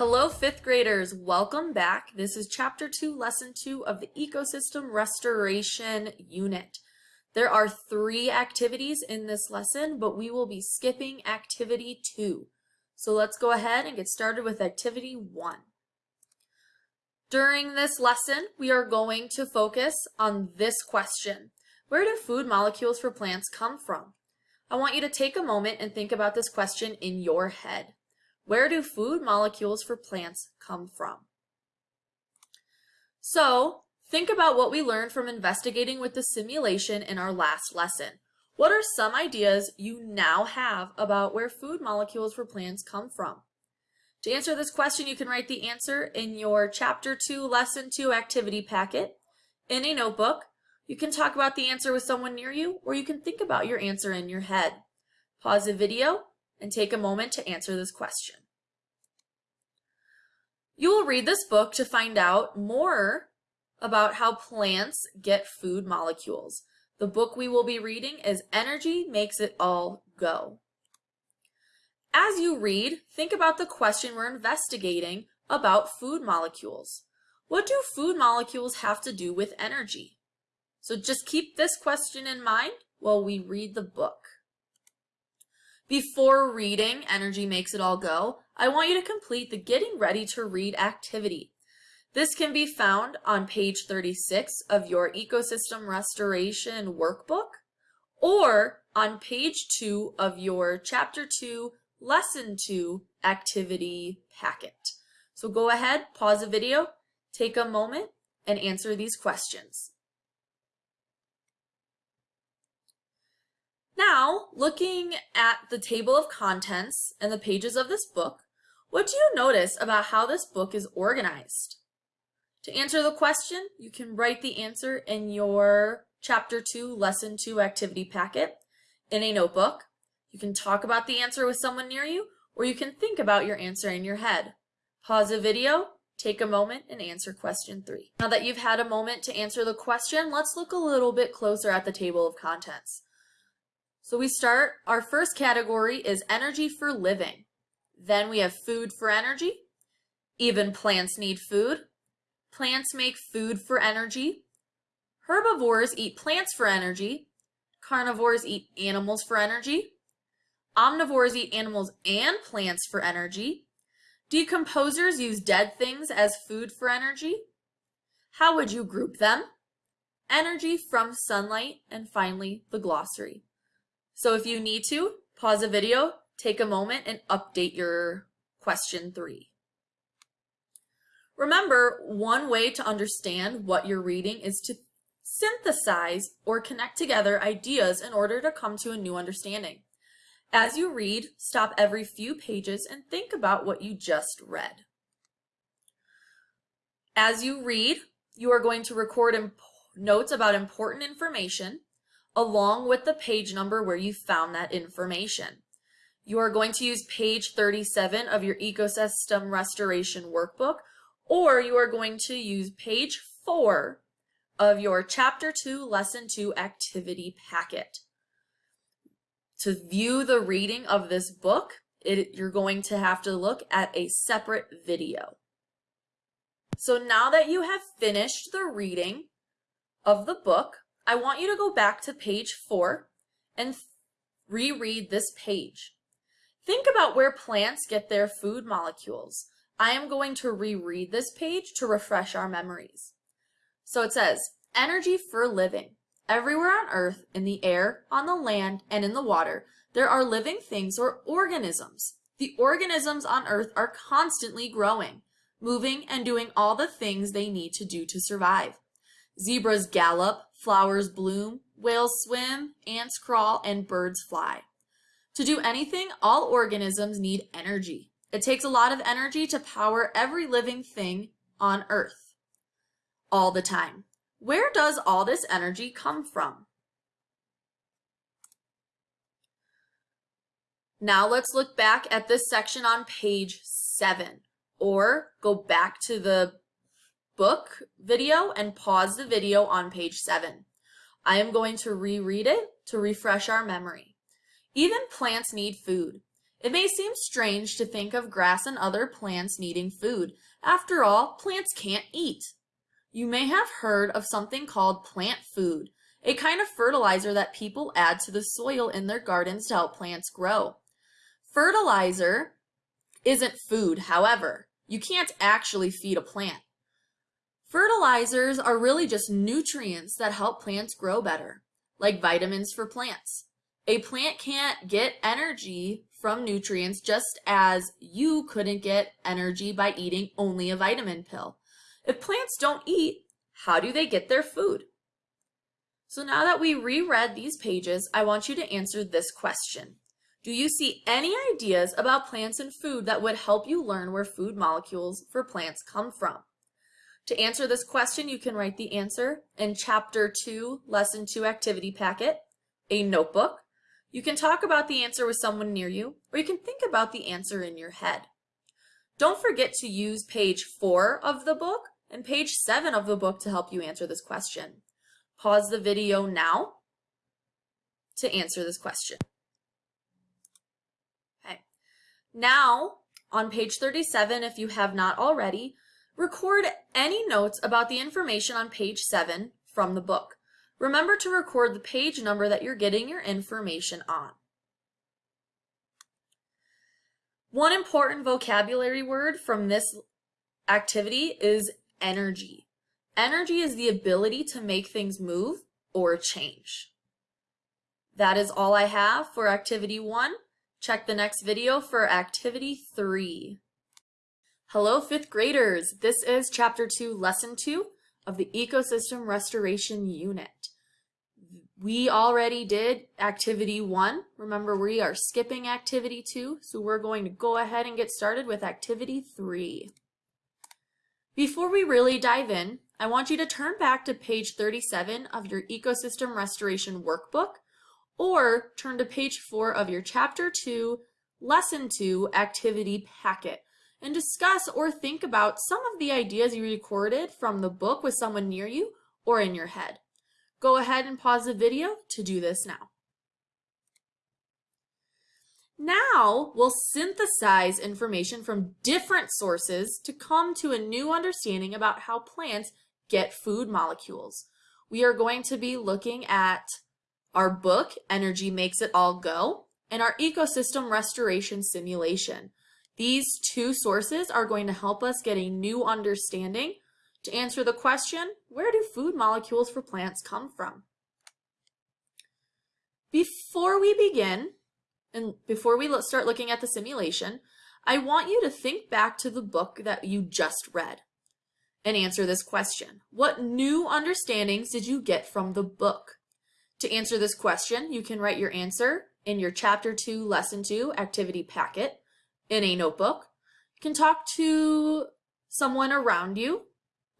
Hello, fifth graders. Welcome back. This is chapter two, lesson two of the ecosystem restoration unit. There are three activities in this lesson, but we will be skipping activity two. So let's go ahead and get started with activity one. During this lesson, we are going to focus on this question. Where do food molecules for plants come from? I want you to take a moment and think about this question in your head. Where do food molecules for plants come from? So think about what we learned from investigating with the simulation in our last lesson. What are some ideas you now have about where food molecules for plants come from? To answer this question, you can write the answer in your Chapter 2, Lesson 2 activity packet in a notebook. You can talk about the answer with someone near you, or you can think about your answer in your head. Pause the video and take a moment to answer this question. You will read this book to find out more about how plants get food molecules. The book we will be reading is Energy Makes It All Go. As you read, think about the question we're investigating about food molecules. What do food molecules have to do with energy? So just keep this question in mind while we read the book. Before reading Energy Makes It All Go, I want you to complete the Getting Ready to Read activity. This can be found on page 36 of your Ecosystem Restoration Workbook or on page 2 of your Chapter 2, Lesson 2 activity packet. So go ahead, pause the video, take a moment, and answer these questions. Now, looking at the table of contents and the pages of this book, what do you notice about how this book is organized? To answer the question, you can write the answer in your Chapter 2, Lesson 2 activity packet in a notebook. You can talk about the answer with someone near you, or you can think about your answer in your head. Pause the video, take a moment, and answer question 3. Now that you've had a moment to answer the question, let's look a little bit closer at the table of contents. So we start, our first category is energy for living. Then we have food for energy. Even plants need food. Plants make food for energy. Herbivores eat plants for energy. Carnivores eat animals for energy. Omnivores eat animals and plants for energy. Decomposers use dead things as food for energy. How would you group them? Energy from sunlight, and finally, the glossary. So if you need to, pause the video, take a moment, and update your question three. Remember, one way to understand what you're reading is to synthesize or connect together ideas in order to come to a new understanding. As you read, stop every few pages and think about what you just read. As you read, you are going to record notes about important information along with the page number where you found that information. You are going to use page 37 of your ecosystem restoration workbook, or you are going to use page 4 of your chapter 2 lesson 2 activity packet. To view the reading of this book, it, you're going to have to look at a separate video. So now that you have finished the reading of the book, I want you to go back to page four and reread this page. Think about where plants get their food molecules. I am going to reread this page to refresh our memories. So it says, energy for living. Everywhere on earth, in the air, on the land, and in the water, there are living things or organisms. The organisms on earth are constantly growing, moving and doing all the things they need to do to survive. Zebras gallop, flowers bloom, whales swim, ants crawl, and birds fly. To do anything, all organisms need energy. It takes a lot of energy to power every living thing on Earth. All the time. Where does all this energy come from? Now let's look back at this section on page 7 or go back to the book video and pause the video on page 7. I am going to reread it to refresh our memory. Even plants need food. It may seem strange to think of grass and other plants needing food. After all, plants can't eat. You may have heard of something called plant food, a kind of fertilizer that people add to the soil in their gardens to help plants grow. Fertilizer isn't food, however. You can't actually feed a plant. Fertilizers are really just nutrients that help plants grow better, like vitamins for plants. A plant can't get energy from nutrients just as you couldn't get energy by eating only a vitamin pill. If plants don't eat, how do they get their food? So now that we reread these pages, I want you to answer this question. Do you see any ideas about plants and food that would help you learn where food molecules for plants come from? To answer this question, you can write the answer in Chapter 2, Lesson 2 activity packet, a notebook, you can talk about the answer with someone near you, or you can think about the answer in your head. Don't forget to use page 4 of the book and page 7 of the book to help you answer this question. Pause the video now to answer this question. Okay. Now, on page 37, if you have not already, record any notes about the information on page 7 from the book. Remember to record the page number that you're getting your information on. One important vocabulary word from this activity is energy. Energy is the ability to make things move or change. That is all I have for activity one. Check the next video for activity three. Hello, fifth graders. This is chapter two, lesson two of the ecosystem restoration unit. We already did activity one. Remember, we are skipping activity two, so we're going to go ahead and get started with activity three. Before we really dive in, I want you to turn back to page 37 of your ecosystem restoration workbook, or turn to page four of your chapter two, lesson two activity packet and discuss or think about some of the ideas you recorded from the book with someone near you or in your head. Go ahead and pause the video to do this now. Now we'll synthesize information from different sources to come to a new understanding about how plants get food molecules. We are going to be looking at our book, Energy Makes It All Go, and our ecosystem restoration simulation. These two sources are going to help us get a new understanding to answer the question, where do food molecules for plants come from? Before we begin, and before we start looking at the simulation, I want you to think back to the book that you just read and answer this question. What new understandings did you get from the book? To answer this question, you can write your answer in your Chapter 2, Lesson 2 activity packet in a notebook. You can talk to someone around you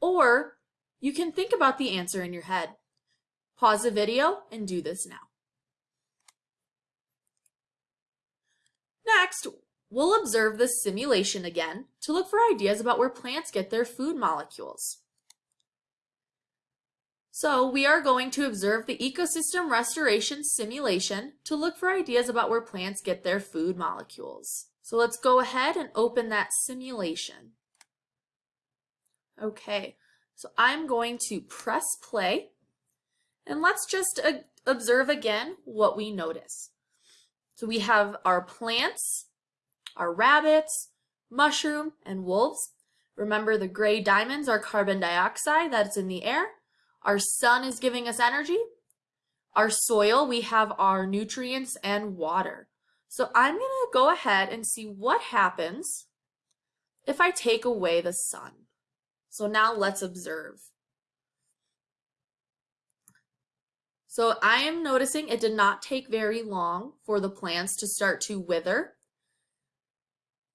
or you can think about the answer in your head. Pause the video and do this now. Next, we'll observe the simulation again to look for ideas about where plants get their food molecules. So we are going to observe the ecosystem restoration simulation to look for ideas about where plants get their food molecules. So let's go ahead and open that simulation. Okay, so I'm going to press play and let's just uh, observe again what we notice. So we have our plants, our rabbits, mushroom, and wolves. Remember the gray diamonds are carbon dioxide that's in the air. Our sun is giving us energy. Our soil, we have our nutrients and water. So I'm going to go ahead and see what happens if I take away the sun. So now let's observe. So I am noticing it did not take very long for the plants to start to wither.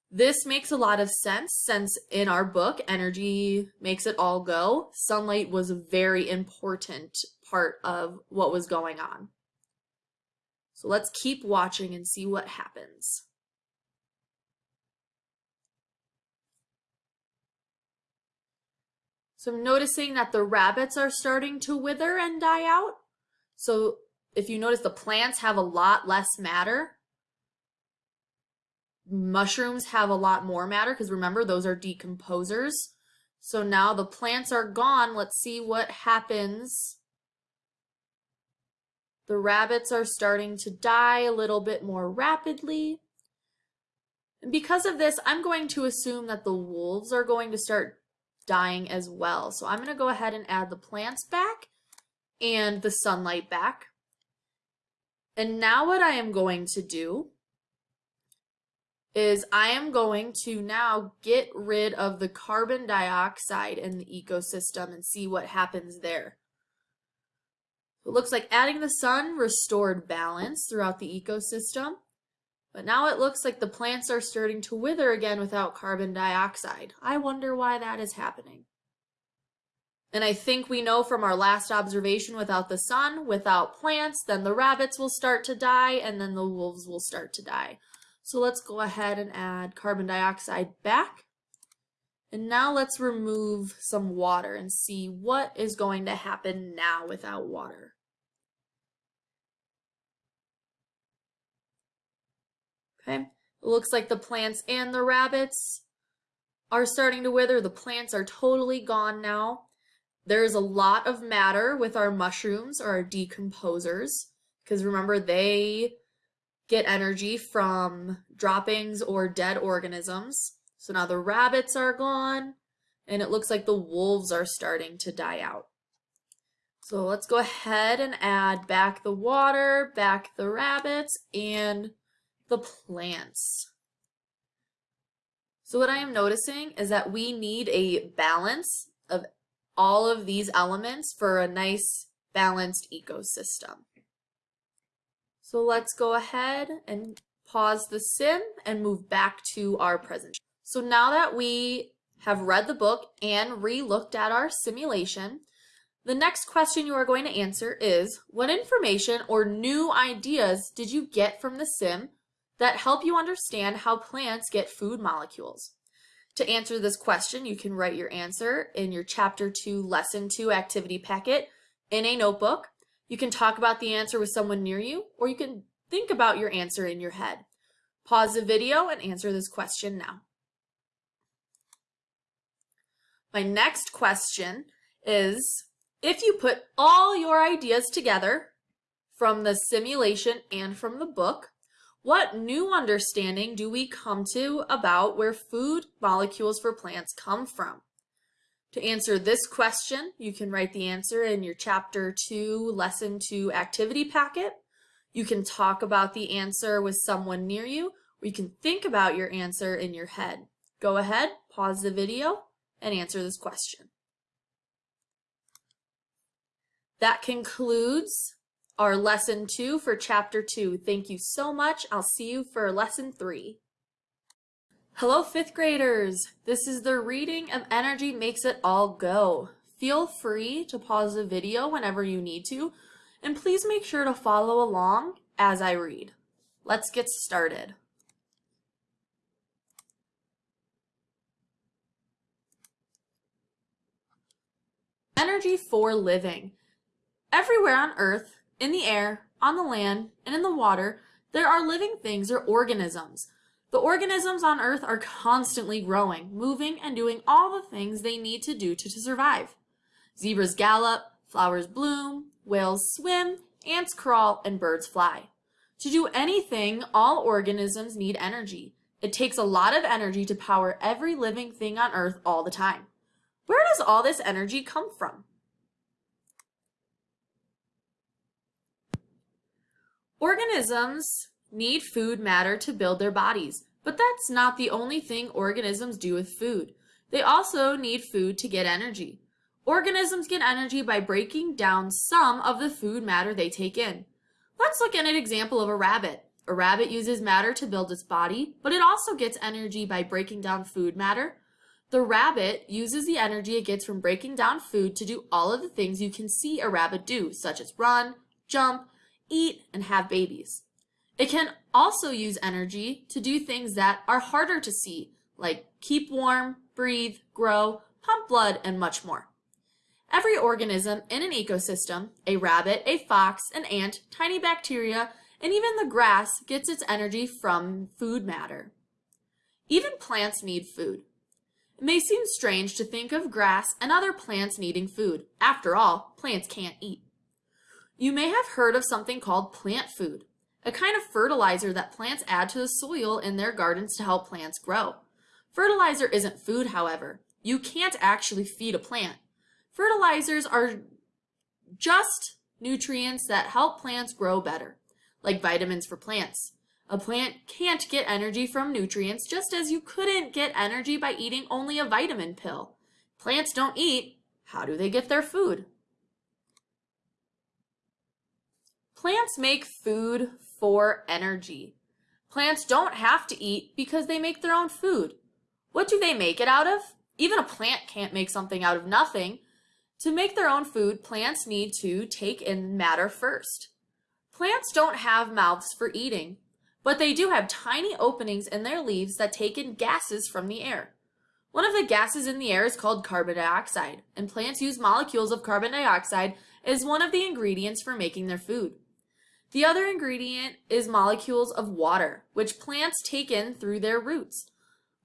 This makes a lot of sense since in our book, Energy Makes It All Go, sunlight was a very important part of what was going on. So let's keep watching and see what happens. So I'm noticing that the rabbits are starting to wither and die out. So if you notice the plants have a lot less matter. mushrooms have a lot more matter because remember, those are decomposers. So now the plants are gone. Let's see what happens. The rabbits are starting to die a little bit more rapidly. And because of this, I'm going to assume that the wolves are going to start dying as well. So I'm going to go ahead and add the plants back and the sunlight back. And now what I am going to do is I am going to now get rid of the carbon dioxide in the ecosystem and see what happens there. It looks like adding the sun restored balance throughout the ecosystem. But now it looks like the plants are starting to wither again without carbon dioxide. I wonder why that is happening. And I think we know from our last observation without the sun, without plants, then the rabbits will start to die and then the wolves will start to die. So let's go ahead and add carbon dioxide back. And now let's remove some water and see what is going to happen now without water. Okay, it looks like the plants and the rabbits are starting to wither. The plants are totally gone now. There's a lot of matter with our mushrooms or our decomposers because remember they get energy from droppings or dead organisms. So now the rabbits are gone and it looks like the wolves are starting to die out. So let's go ahead and add back the water, back the rabbits, and the plants. So what I am noticing is that we need a balance of all of these elements for a nice balanced ecosystem. So let's go ahead and pause the sim and move back to our presentation. So now that we have read the book and re-looked at our simulation, the next question you are going to answer is, what information or new ideas did you get from the sim that help you understand how plants get food molecules. To answer this question, you can write your answer in your Chapter 2, Lesson 2 activity packet in a notebook. You can talk about the answer with someone near you, or you can think about your answer in your head. Pause the video and answer this question now. My next question is, if you put all your ideas together from the simulation and from the book, what new understanding do we come to about where food molecules for plants come from? To answer this question, you can write the answer in your Chapter 2, Lesson 2 activity packet. You can talk about the answer with someone near you, or you can think about your answer in your head. Go ahead, pause the video, and answer this question. That concludes our lesson two for chapter two. Thank you so much. I'll see you for lesson three. Hello, fifth graders. This is the reading of Energy Makes It All Go. Feel free to pause the video whenever you need to, and please make sure to follow along as I read. Let's get started. Energy for living. Everywhere on Earth, in the air, on the land, and in the water, there are living things or organisms. The organisms on Earth are constantly growing, moving, and doing all the things they need to do to, to survive. Zebras gallop, flowers bloom, whales swim, ants crawl, and birds fly. To do anything, all organisms need energy. It takes a lot of energy to power every living thing on Earth all the time. Where does all this energy come from? Organisms need food matter to build their bodies, but that's not the only thing organisms do with food. They also need food to get energy. Organisms get energy by breaking down some of the food matter they take in. Let's look at an example of a rabbit. A rabbit uses matter to build its body, but it also gets energy by breaking down food matter. The rabbit uses the energy it gets from breaking down food to do all of the things you can see a rabbit do, such as run, jump, eat, and have babies. It can also use energy to do things that are harder to see, like keep warm, breathe, grow, pump blood, and much more. Every organism in an ecosystem, a rabbit, a fox, an ant, tiny bacteria, and even the grass gets its energy from food matter. Even plants need food. It may seem strange to think of grass and other plants needing food. After all, plants can't eat. You may have heard of something called plant food, a kind of fertilizer that plants add to the soil in their gardens to help plants grow. Fertilizer isn't food, however. You can't actually feed a plant. Fertilizers are just nutrients that help plants grow better, like vitamins for plants. A plant can't get energy from nutrients just as you couldn't get energy by eating only a vitamin pill. Plants don't eat. How do they get their food? Plants make food for energy. Plants don't have to eat because they make their own food. What do they make it out of? Even a plant can't make something out of nothing. To make their own food, plants need to take in matter first. Plants don't have mouths for eating but they do have tiny openings in their leaves that take in gases from the air. One of the gases in the air is called carbon dioxide, and plants use molecules of carbon dioxide as one of the ingredients for making their food. The other ingredient is molecules of water, which plants take in through their roots.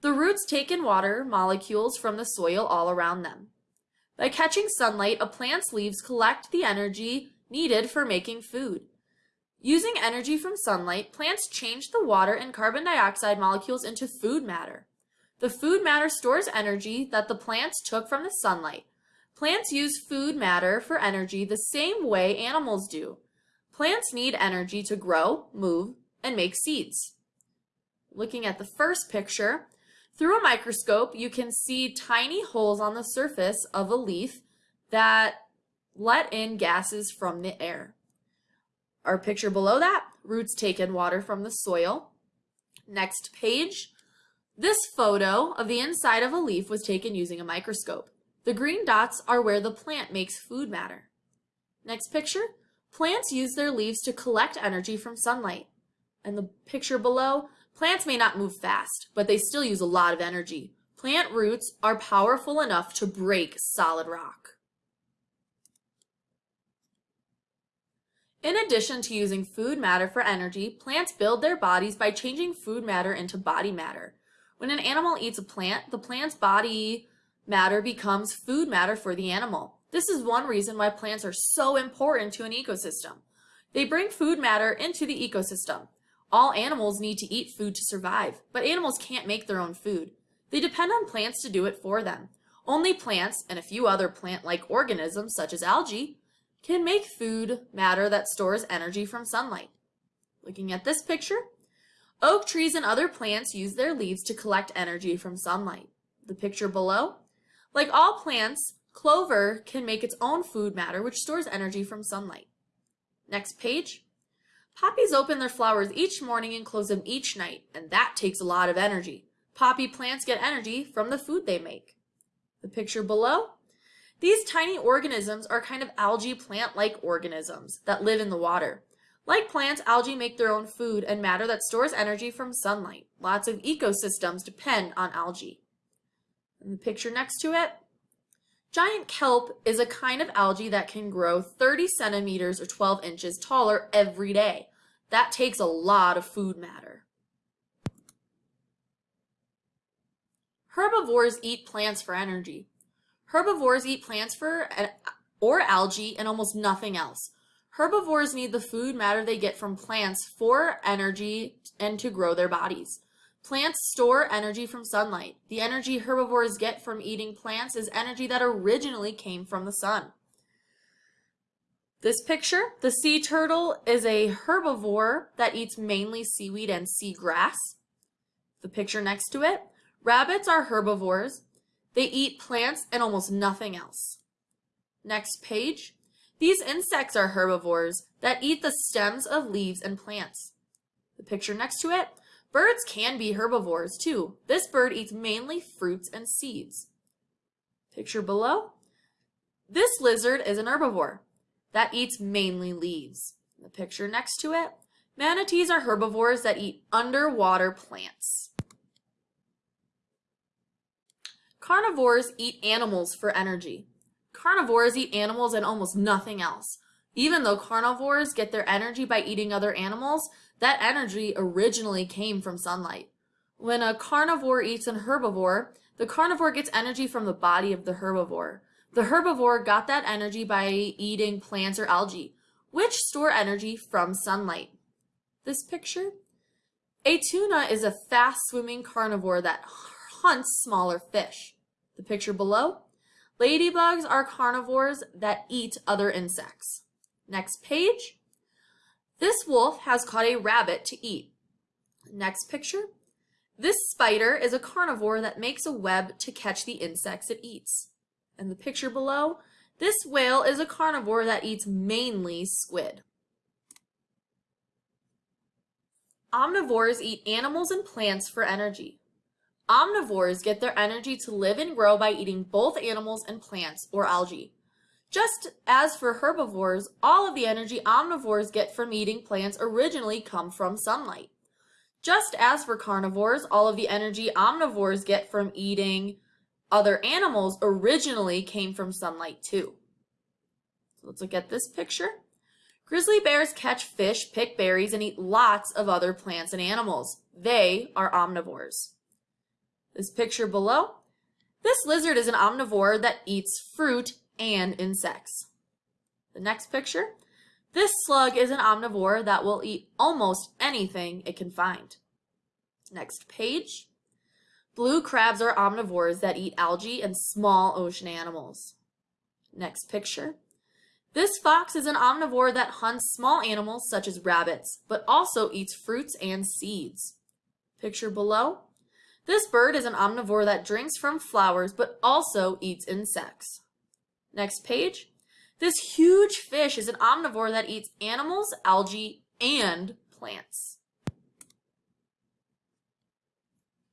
The roots take in water molecules from the soil all around them. By catching sunlight, a plant's leaves collect the energy needed for making food. Using energy from sunlight, plants change the water and carbon dioxide molecules into food matter. The food matter stores energy that the plants took from the sunlight. Plants use food matter for energy the same way animals do. Plants need energy to grow, move, and make seeds. Looking at the first picture, through a microscope, you can see tiny holes on the surface of a leaf that let in gases from the air. Our picture below that, roots take in water from the soil. Next page, this photo of the inside of a leaf was taken using a microscope. The green dots are where the plant makes food matter. Next picture, plants use their leaves to collect energy from sunlight. And the picture below, plants may not move fast, but they still use a lot of energy. Plant roots are powerful enough to break solid rock. In addition to using food matter for energy, plants build their bodies by changing food matter into body matter. When an animal eats a plant, the plant's body matter becomes food matter for the animal. This is one reason why plants are so important to an ecosystem. They bring food matter into the ecosystem. All animals need to eat food to survive, but animals can't make their own food. They depend on plants to do it for them. Only plants, and a few other plant-like organisms such as algae, can make food matter that stores energy from sunlight. Looking at this picture, oak trees and other plants use their leaves to collect energy from sunlight. The picture below, like all plants, clover can make its own food matter which stores energy from sunlight. Next page. Poppies open their flowers each morning and close them each night, and that takes a lot of energy. Poppy plants get energy from the food they make. The picture below these tiny organisms are kind of algae plant-like organisms that live in the water. Like plants, algae make their own food and matter that stores energy from sunlight. Lots of ecosystems depend on algae. In the picture next to it, giant kelp is a kind of algae that can grow 30 centimeters or 12 inches taller every day. That takes a lot of food matter. Herbivores eat plants for energy. Herbivores eat plants for eh, or algae and almost nothing else. Herbivores need the food matter they get from plants for energy and to grow their bodies. Plants store energy from sunlight. The energy herbivores get from eating plants is energy that originally came from the sun. This picture, the sea turtle is a herbivore that eats mainly seaweed and seagrass. The picture next to it, rabbits are herbivores. They eat plants and almost nothing else. Next page. These insects are herbivores that eat the stems of leaves and plants. The picture next to it. Birds can be herbivores too. This bird eats mainly fruits and seeds. Picture below. This lizard is an herbivore that eats mainly leaves. The picture next to it. Manatees are herbivores that eat underwater plants. Carnivores eat animals for energy. Carnivores eat animals and almost nothing else. Even though carnivores get their energy by eating other animals, that energy originally came from sunlight. When a carnivore eats an herbivore, the carnivore gets energy from the body of the herbivore. The herbivore got that energy by eating plants or algae, which store energy from sunlight. This picture? A tuna is a fast swimming carnivore that hunts smaller fish. The picture below? Ladybugs are carnivores that eat other insects. Next page. This wolf has caught a rabbit to eat. Next picture. This spider is a carnivore that makes a web to catch the insects it eats. And the picture below, this whale is a carnivore that eats mainly squid. Omnivores eat animals and plants for energy. Omnivores get their energy to live and grow by eating both animals and plants or algae. Just as for herbivores, all of the energy omnivores get from eating plants originally come from sunlight. Just as for carnivores, all of the energy omnivores get from eating other animals originally came from sunlight too. So let's look at this picture. Grizzly bears catch fish, pick berries, and eat lots of other plants and animals. They are omnivores. This picture below, this lizard is an omnivore that eats fruit and insects. The next picture, this slug is an omnivore that will eat almost anything it can find. Next page, blue crabs are omnivores that eat algae and small ocean animals. Next picture, this fox is an omnivore that hunts small animals such as rabbits, but also eats fruits and seeds. Picture below. This bird is an omnivore that drinks from flowers, but also eats insects. Next page. This huge fish is an omnivore that eats animals, algae, and plants.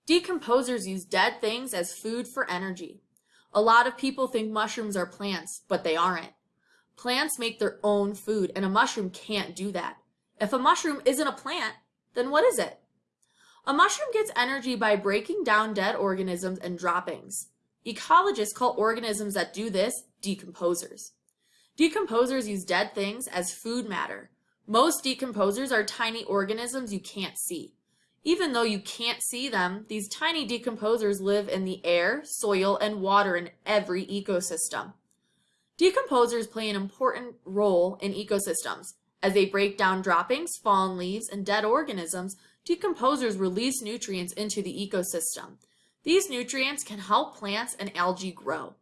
Decomposers use dead things as food for energy. A lot of people think mushrooms are plants, but they aren't. Plants make their own food, and a mushroom can't do that. If a mushroom isn't a plant, then what is it? A mushroom gets energy by breaking down dead organisms and droppings. Ecologists call organisms that do this decomposers. Decomposers use dead things as food matter. Most decomposers are tiny organisms you can't see. Even though you can't see them, these tiny decomposers live in the air, soil, and water in every ecosystem. Decomposers play an important role in ecosystems. As they break down droppings, fallen leaves, and dead organisms, decomposers release nutrients into the ecosystem. These nutrients can help plants and algae grow.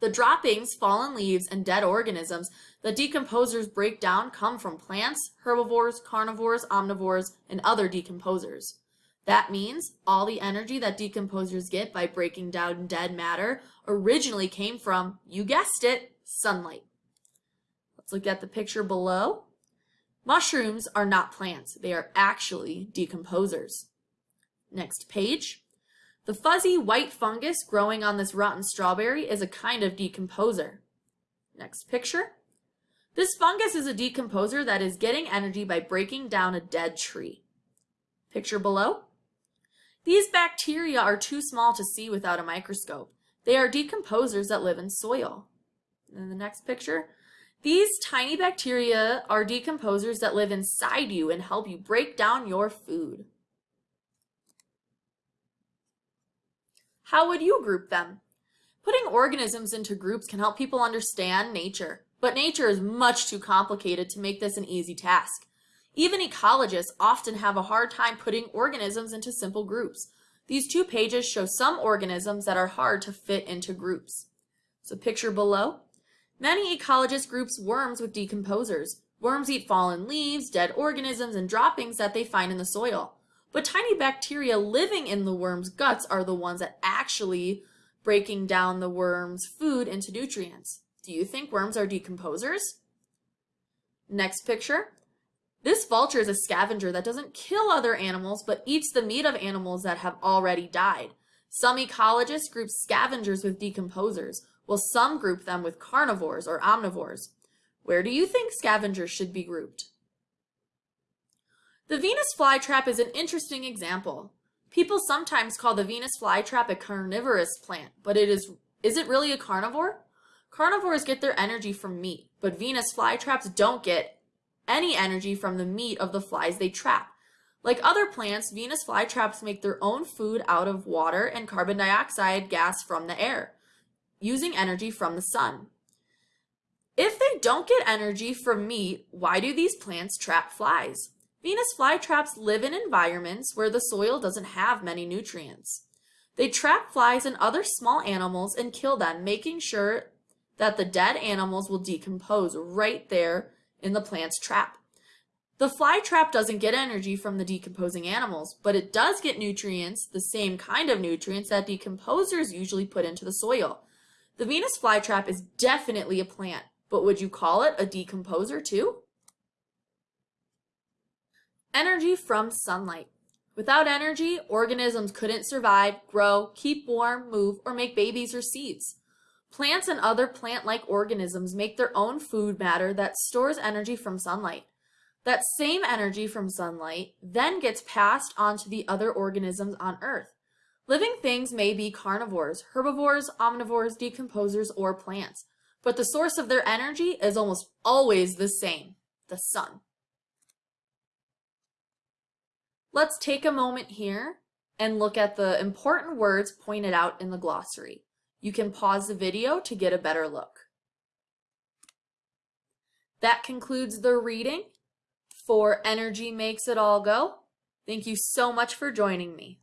The droppings, fallen leaves, and dead organisms that decomposers break down come from plants, herbivores, carnivores, omnivores, and other decomposers. That means all the energy that decomposers get by breaking down dead matter originally came from, you guessed it, sunlight. Let's look at the picture below. Mushrooms are not plants. They are actually decomposers. Next page. The fuzzy white fungus growing on this rotten strawberry is a kind of decomposer. Next picture. This fungus is a decomposer that is getting energy by breaking down a dead tree. Picture below. These bacteria are too small to see without a microscope. They are decomposers that live in soil. In the next picture, these tiny bacteria are decomposers that live inside you and help you break down your food. How would you group them? Putting organisms into groups can help people understand nature, but nature is much too complicated to make this an easy task. Even ecologists often have a hard time putting organisms into simple groups. These two pages show some organisms that are hard to fit into groups. So picture below. Many ecologists groups worms with decomposers. Worms eat fallen leaves, dead organisms, and droppings that they find in the soil. But tiny bacteria living in the worm's guts are the ones that actually breaking down the worm's food into nutrients. Do you think worms are decomposers? Next picture. This vulture is a scavenger that doesn't kill other animals, but eats the meat of animals that have already died. Some ecologists group scavengers with decomposers, while some group them with carnivores or omnivores. Where do you think scavengers should be grouped? The Venus flytrap is an interesting example. People sometimes call the Venus flytrap a carnivorous plant, but it is, is it really a carnivore? Carnivores get their energy from meat, but Venus flytraps don't get any energy from the meat of the flies they trap. Like other plants, Venus flytraps make their own food out of water and carbon dioxide gas from the air, using energy from the sun. If they don't get energy from meat, why do these plants trap flies? Venus flytraps live in environments where the soil doesn't have many nutrients. They trap flies and other small animals and kill them, making sure that the dead animals will decompose right there in the plant's trap. The fly trap doesn't get energy from the decomposing animals, but it does get nutrients, the same kind of nutrients that decomposers usually put into the soil. The Venus flytrap is definitely a plant, but would you call it a decomposer too? Energy from sunlight. Without energy, organisms couldn't survive, grow, keep warm, move, or make babies or seeds. Plants and other plant-like organisms make their own food matter that stores energy from sunlight. That same energy from sunlight then gets passed on to the other organisms on Earth. Living things may be carnivores, herbivores, omnivores, decomposers, or plants, but the source of their energy is almost always the same, the sun. Let's take a moment here and look at the important words pointed out in the glossary. You can pause the video to get a better look. That concludes the reading for Energy Makes It All Go. Thank you so much for joining me.